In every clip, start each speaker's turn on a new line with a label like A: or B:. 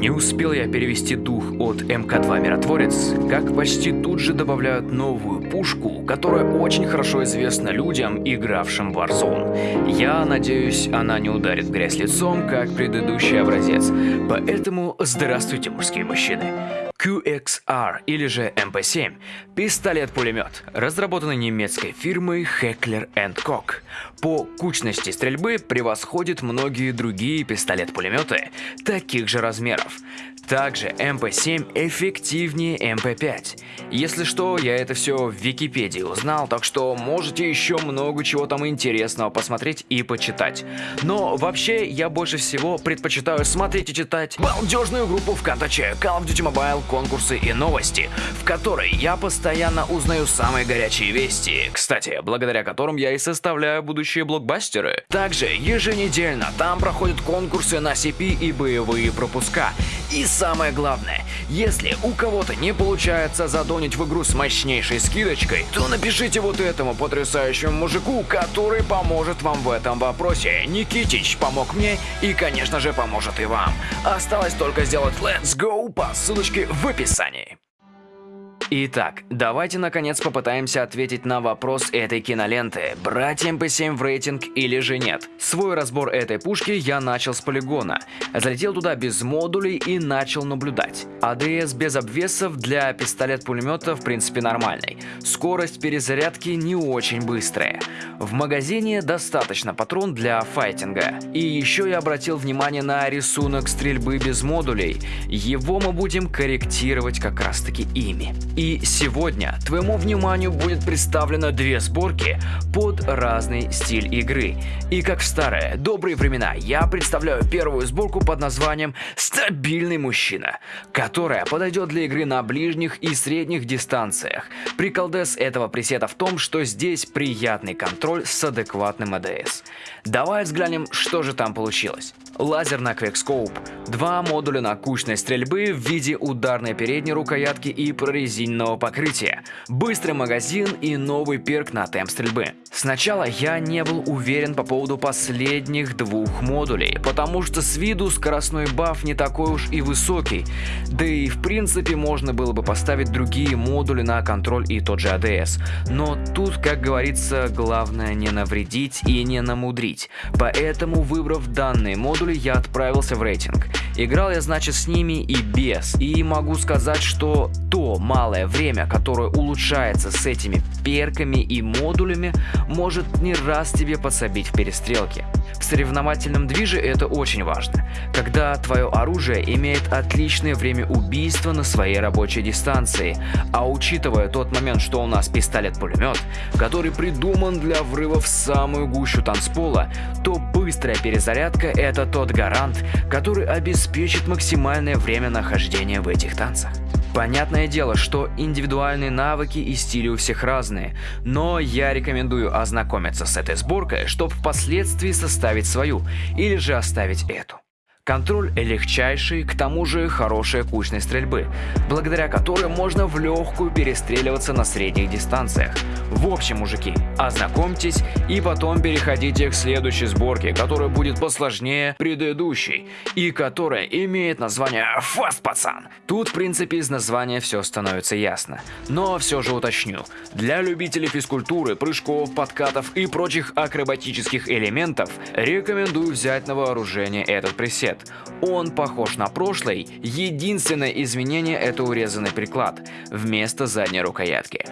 A: Не успел я перевести дух от МК-2 «Миротворец», как почти тут же добавляют новую пушку, которая очень хорошо известна людям, игравшим в Warzone. Я надеюсь, она не ударит в грязь лицом, как предыдущий образец. Поэтому здравствуйте, мужские мужчины. QXR или же MP7 – пистолет-пулемет, разработанный немецкой фирмой Heckler Koch. По кучности стрельбы превосходит многие другие пистолет-пулеметы таких же размеров. Также MP7 эффективнее MP5. Если что, я это все в Википедии узнал, так что можете еще много чего там интересного посмотреть и почитать. Но вообще я больше всего предпочитаю смотреть и читать балдежную группу ВКонтаче Call of Duty Mobile, конкурсы и новости, в которой я постоянно узнаю самые горячие вести, кстати, благодаря которым я и составляю будущие блокбастеры. Также еженедельно там проходят конкурсы на CP и боевые пропуска. И самое главное, если у кого-то не получается задонить в игру с мощнейшей скидочкой, то напишите вот этому потрясающему мужику, который поможет вам в этом вопросе. Никитич помог мне и, конечно же, поможет и вам. Осталось только сделать Let's Go по ссылочке в описании. Итак, давайте наконец попытаемся ответить на вопрос этой киноленты, брать МП7 в рейтинг или же нет. Свой разбор этой пушки я начал с полигона, залетел туда без модулей и начал наблюдать. АДС без обвесов для пистолет-пулемета в принципе нормальный, скорость перезарядки не очень быстрая. В магазине достаточно патрон для файтинга. И еще я обратил внимание на рисунок стрельбы без модулей, его мы будем корректировать как раз таки ими. И сегодня твоему вниманию будет представлено две сборки под разный стиль игры. И как в старые добрые времена, я представляю первую сборку под названием «Стабильный мужчина», которая подойдет для игры на ближних и средних дистанциях. Приколдес этого пресета в том, что здесь приятный контроль с адекватным ADS. Давай взглянем, что же там получилось. Лазер на quickscope, два модуля на кучность стрельбы в виде ударной передней рукоятки и прорезиненного покрытия, быстрый магазин и новый перк на темп стрельбы. Сначала я не был уверен по поводу последних двух модулей, потому что с виду скоростной баф не такой уж и высокий, да и в принципе можно было бы поставить другие модули на контроль и тот же ADS. Но тут, как говорится, главное не навредить и не намудрить, поэтому выбрав данные модули я отправился в рейтинг. Играл я, значит, с ними и без. И могу сказать, что то малое время, которое улучшается с этими перками и модулями, может не раз тебе подсобить в перестрелке. В соревновательном движе это очень важно, когда твое оружие имеет отличное время убийства на своей рабочей дистанции, а учитывая тот момент, что у нас пистолет-пулемет, который придуман для врыва в самую гущу танцпола, то быстрая перезарядка это тот гарант, который обеспечит максимальное время нахождения в этих танцах. Понятное дело, что индивидуальные навыки и стили у всех разные, но я рекомендую ознакомиться с этой сборкой, чтобы впоследствии составить свою или же оставить эту. Контроль легчайший, к тому же хорошая кучной стрельбы, благодаря которой можно в легкую перестреливаться на средних дистанциях. В общем, мужики, ознакомьтесь и потом переходите к следующей сборке, которая будет посложнее предыдущей и которая имеет название Fast Пацан. Тут в принципе из названия все становится ясно. Но все же уточню, для любителей физкультуры, прыжков, подкатов и прочих акробатических элементов рекомендую взять на вооружение этот пресет цвет. Он похож на прошлый, единственное изменение это урезанный приклад вместо задней рукоятки.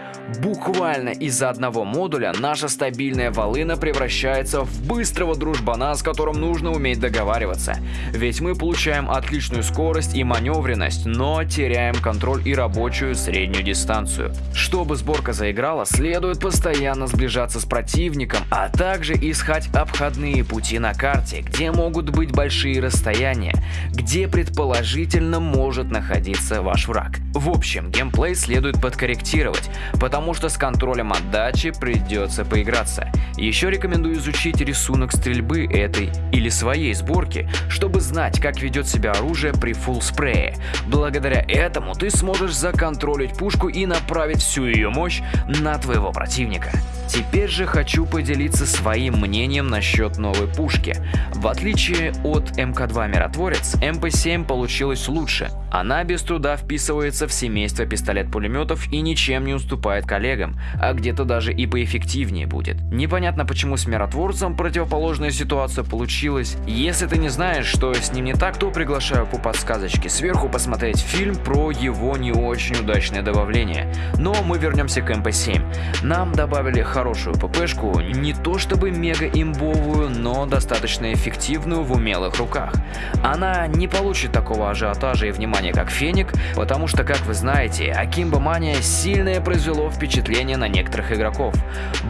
A: Буквально из-за одного модуля наша стабильная волына превращается в быстрого дружбана, с которым нужно уметь договариваться. Ведь мы получаем отличную скорость и маневренность, но теряем контроль и рабочую среднюю дистанцию. Чтобы сборка заиграла, следует постоянно сближаться с противником, а также искать обходные пути на карте, где могут быть большие расстояния расстояние, где предположительно может находиться ваш враг. В общем, геймплей следует подкорректировать, потому что с контролем отдачи придется поиграться. Еще рекомендую изучить рисунок стрельбы этой или своей сборки, чтобы знать, как ведет себя оружие при фулл спрее. Благодаря этому ты сможешь законтролить пушку и направить всю ее мощь на твоего противника. Теперь же хочу поделиться своим мнением насчет новой пушки. В отличие от МК-2 Миротворец, МП-7 получилась лучше. Она без труда вписывается в семейство пистолет-пулеметов и ничем не уступает коллегам, а где-то даже и поэффективнее будет. Непонятно почему с Миротворцем противоположная ситуация получилась. Если ты не знаешь, что с ним не так, то приглашаю по подсказочке сверху посмотреть фильм про его не очень удачное добавление. Но мы вернемся к МП-7. Нам добавили хорошую ППшку, не то чтобы мега имбовую, но достаточно эффективную в умелых руках. Она не получит такого ажиотажа и внимания, как Феник, потому что, как вы знаете, Акимба Мания сильное произвело впечатление на некоторых игроков.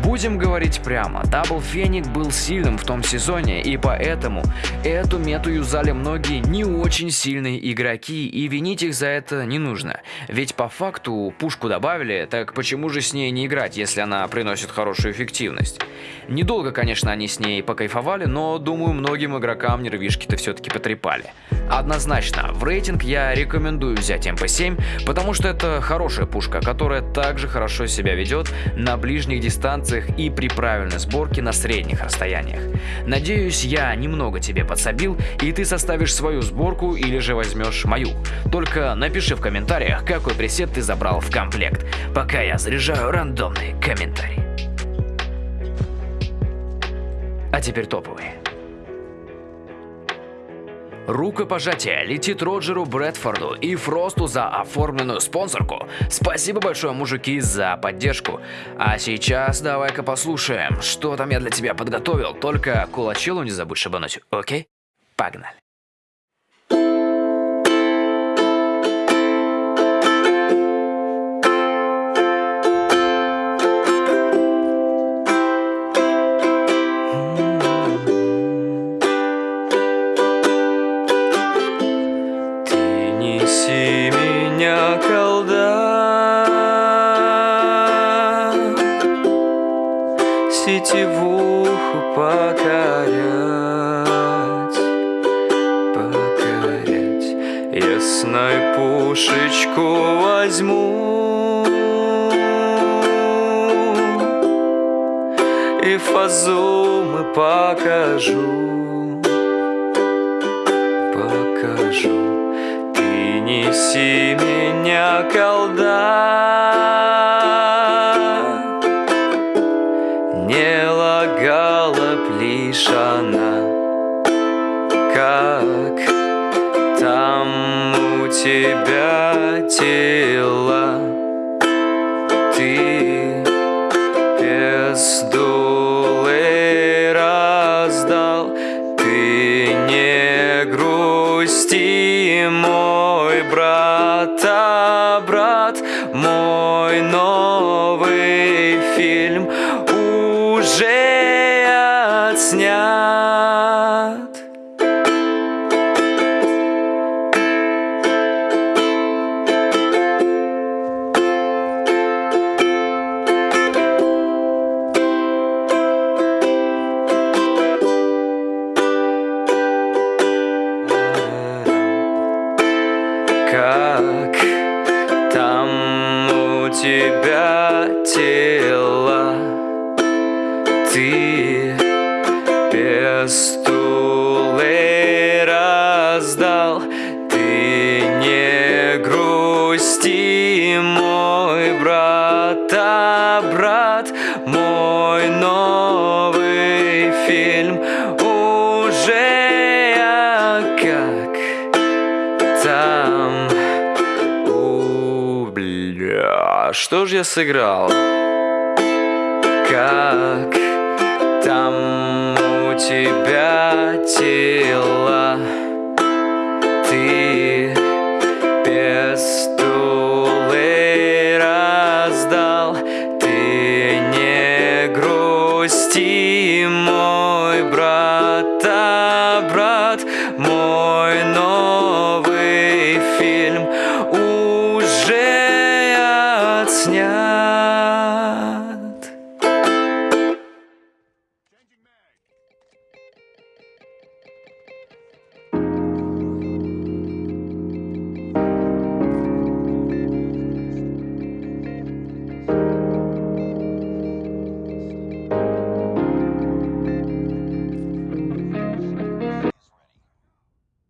A: Будем говорить прямо, Дабл Феник был сильным в том сезоне, и поэтому эту мету юзали многие не очень сильные игроки, и винить их за это не нужно. Ведь по факту пушку добавили, так почему же с ней не играть, если она приносит хорошую эффективность? Недолго, конечно, они с ней покайфовали, но думаю, многим игрокам нервишки-то все-таки потрепали. Однозначно, в рейтинг я рекомендую взять МП-7, потому что это хорошая пушка, которая также хорошо себя ведет на ближних дистанциях и при правильной сборке на средних расстояниях. Надеюсь, я немного тебе подсобил, и ты составишь свою сборку или же возьмешь мою. Только напиши в комментариях, какой пресет ты забрал в комплект, пока я заряжаю рандомные комментарии. А теперь топовые. Рукопожатие летит Роджеру Брэдфорду и Фросту за оформленную спонсорку. Спасибо большое, мужики, за поддержку. А сейчас давай-ка послушаем, что там я для тебя подготовил. Только кулачелу не забудь шибануть, окей? Погнали. Покорять, покорять. Ясной пушечку возьму и фазу мы покажу, покажу. Ты неси меня, колда. Тело Ты без дулы раздал Ты не грусти, мой брат, а брат Мой новый фильм уже снят. Тебя тело? Ты стулы раздал Ты не грусти, бля, что ж я сыграл? Как там тебя тело Ты